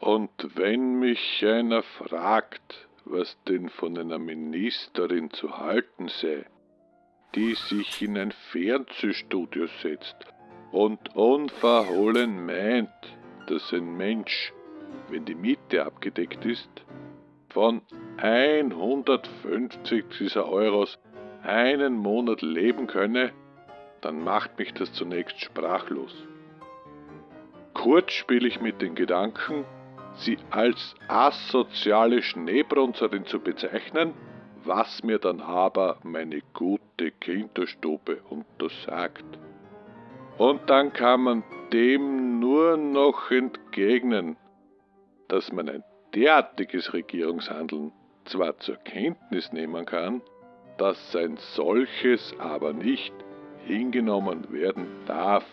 Und wenn mich einer fragt, was denn von einer Ministerin zu halten sei, die sich in ein Fernsehstudio setzt und unverhohlen meint, dass ein Mensch, wenn die Miete abgedeckt ist, von 150 dieser Euros einen Monat leben könne, dann macht mich das zunächst sprachlos. Kurz spiele ich mit den Gedanken, sie als asoziale Schneebrunzerin zu bezeichnen, was mir dann aber meine gute Kinderstube untersagt. Und dann kann man dem nur noch entgegnen, dass man ein derartiges Regierungshandeln zwar zur Kenntnis nehmen kann, dass ein solches aber nicht hingenommen werden darf.